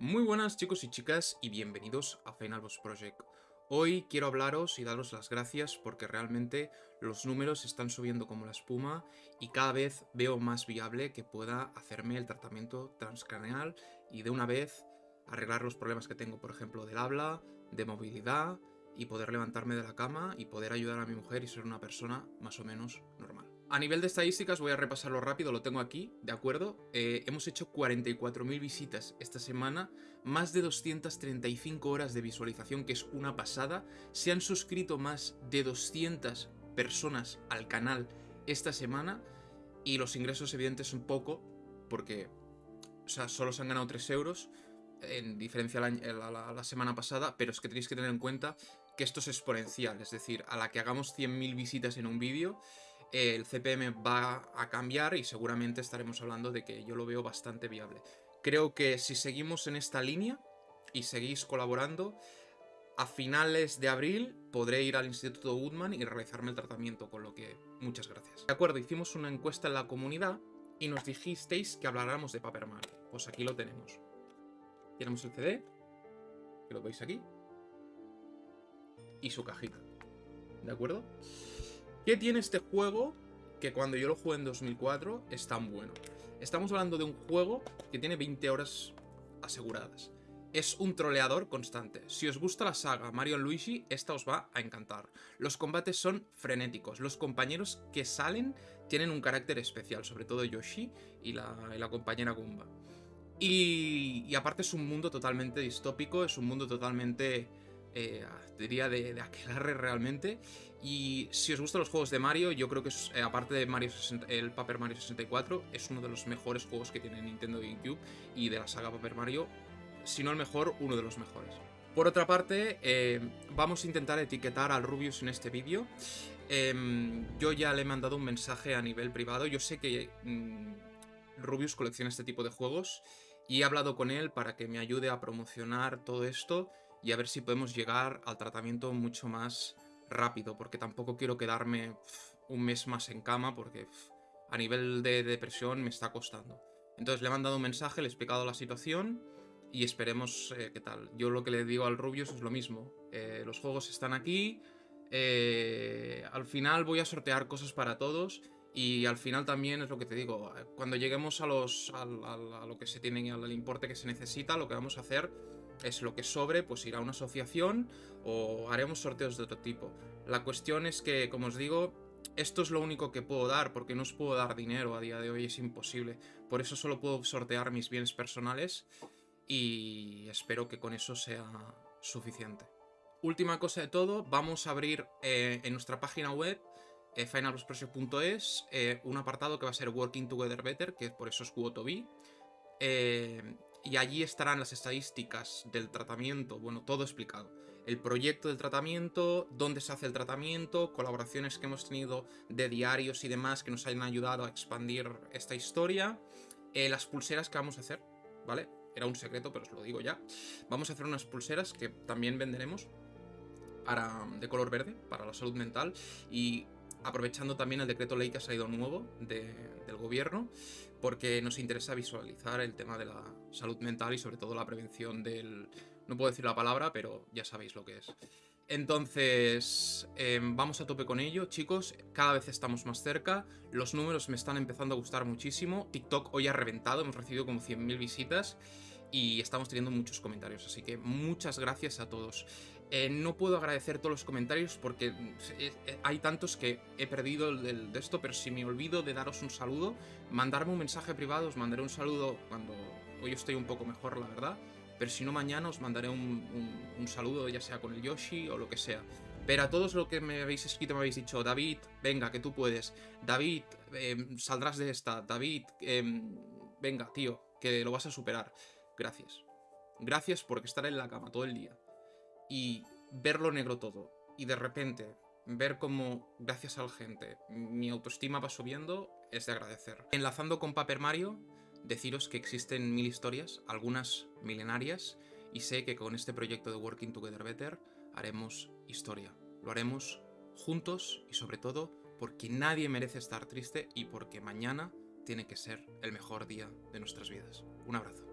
Muy buenas chicos y chicas y bienvenidos a Final Boss Project. Hoy quiero hablaros y daros las gracias porque realmente los números están subiendo como la espuma y cada vez veo más viable que pueda hacerme el tratamiento transcraneal y de una vez arreglar los problemas que tengo, por ejemplo, del habla, de movilidad y poder levantarme de la cama y poder ayudar a mi mujer y ser una persona más o menos normal. A nivel de estadísticas voy a repasarlo rápido, lo tengo aquí, ¿de acuerdo? Eh, hemos hecho 44.000 visitas esta semana, más de 235 horas de visualización, que es una pasada. Se han suscrito más de 200 personas al canal esta semana y los ingresos evidentes un poco, porque o sea, solo se han ganado 3 euros, en diferencia a la, la, semana pasada, pero es que tenéis que tener en cuenta que esto es exponencial, es decir, a la que hagamos 100.000 visitas en un vídeo, el CPM va a cambiar y seguramente estaremos hablando de que yo lo veo bastante viable. Creo que si seguimos en esta línea y seguís colaborando, a finales de abril podré ir al Instituto Woodman y realizarme el tratamiento, con lo que muchas gracias. De acuerdo, hicimos una encuesta en la comunidad y nos dijisteis que habláramos de Paper Mario. Pues aquí lo tenemos. Tenemos el CD, que lo veis aquí, y su cajita. ¿De acuerdo? ¿Qué tiene este juego que cuando yo lo jugué en 2004 es tan bueno? Estamos hablando de un juego que tiene 20 horas aseguradas. Es un troleador constante. Si os gusta la saga Mario Luigi, esta os va a encantar. Los combates son frenéticos. Los compañeros que salen tienen un carácter especial, sobre todo Yoshi y la, compañera Goomba. Y, y aparte es un mundo totalmente distópico, es un mundo totalmente eh, diría de, de aquelarre realmente. Y si os gustan los juegos de Mario, yo creo que eh, aparte de Mario el Paper Mario 64, es uno de los mejores juegos que tiene Nintendo GameCube y de la saga Paper Mario, si no el mejor, uno de los mejores. Por otra parte, eh, vamos a intentar etiquetar al Rubius en este vídeo. Em, yo ya le he mandado un mensaje a nivel privado. Yo sé que mm, Rubius colecciona este tipo de juegos y he hablado con él para que me ayude a promocionar todo esto y a ver si podemos llegar al tratamiento mucho más rápido, porque tampoco quiero quedarme un mes más en cama, porque a nivel de depresión me está costando. Entonces le he mandado un mensaje, le he explicado la situación y esperemos eh, qué tal. Yo lo que le digo al Rubius es lo mismo. Eh, los juegos están aquí, eh, al final voy a sortear cosas para todos y al final también es lo que te digo, cuando lleguemos a, los, a, lo que se tiene, al importe que se necesita, lo que vamos a hacer es lo que sobre, pues irá a una asociación o haremos sorteos de otro tipo. La cuestión es que, como os digo, esto es lo único que puedo dar, porque no os puedo dar dinero a día de hoy, es imposible. Por eso solo puedo sortear mis bienes personales y espero que con eso sea suficiente. Última cosa de todo, vamos a abrir eh, en nuestra página web eh, eh, un apartado que va a ser Working Together Better, que por eso es Quotobi. Eh, y allí estarán las estadísticas del tratamiento, bueno, todo explicado. El proyecto del tratamiento, dónde se hace el tratamiento, colaboraciones que hemos tenido de diarios y demás que nos hayan ayudado a expandir esta historia, eh, las pulseras que vamos a hacer, ¿vale? Era un secreto, pero os lo digo ya. Vamos a hacer unas pulseras que también venderemos para, de color verde, para la salud mental, y aprovechando también el decreto ley que ha salido nuevo del gobierno, porque nos interesa visualizar el tema de la salud mental y sobre todo la prevención del... No puedo decir la palabra, pero ya sabéis lo que es. Entonces, em, vamos a tope con ello, chicos. Cada vez estamos más cerca. Los números me están empezando a gustar muchísimo. TikTok hoy ha reventado, hemos recibido como 100.000 visitas y estamos teniendo muchos comentarios, así que muchas gracias a todos. Eh, no puedo agradecer todos los comentarios porque eh, eh, hay tantos que he perdido el, de esto, pero si me olvido de daros un saludo, mandarme un mensaje privado, os mandaré un saludo cuando hoy estoy un poco mejor, la verdad. Pero si no, mañana os mandaré un, saludo, ya sea con el Yoshi o lo que sea. Pero a todos lo que me habéis escrito me habéis dicho, David, venga, que tú puedes. David, em, saldrás de esta. David, em, venga, tío, que lo vas a superar. Gracias. Gracias por estar en la cama todo el día. Y verlo negro todo. Y de repente ver cómo, gracias a la gente, mi autoestima va subiendo, es de agradecer. Enlazando con Paper Mario, deciros que existen mil historias, algunas milenarias, y sé que con este proyecto de Working Together Better haremos historia. Lo haremos juntos y sobre todo porque nadie merece estar triste y porque mañana tiene que ser el mejor día de nuestras vidas. Un abrazo.